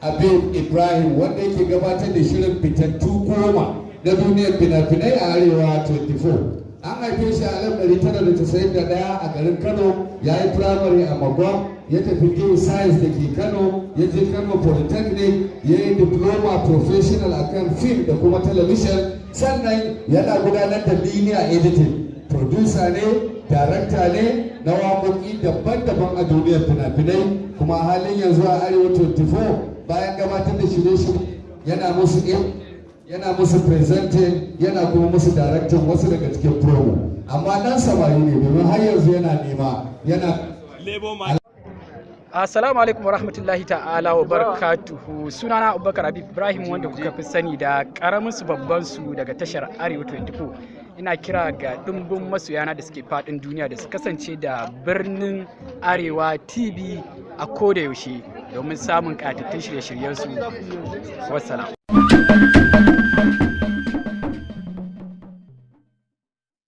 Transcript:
Habib Ibrahim wanda yake gabatar da shirin fitattu goma na duniyar fina-finai a Arewa 24. An haife shi a 1991 a garin Kano ya yi firamare a Magwa ya tafi Gay Science da ke Kano ya je Kano Polytechnic ya yi diploma professional a kan film da kuma television sannan yana gudanar da linear editing producer ne darakta ne na waƙoƙi daban-daban a duniyar fina-finai kuma halin yanzu a Arewa 24 bayan gabatar da shirye-shirye yana musu yana musu presenting yana kuma musu directing wasu daga cikin promo. Amma dan samari ne domin har yanzu yana nema yana Assalamu alaikum wa rahmatullahi ta'ala wa barakatuhu. Sunana Abubakar Habib Ibrahim wanda kuka fi sani da ƙaramin su babban su daga tashar Arewa 24 ina kira ga dimbin masoyana da suke faɗin duniya da su kasance da birnin Arewa TV a koda yaushe. Domin samun katattun shirye-shiryen su wassalam.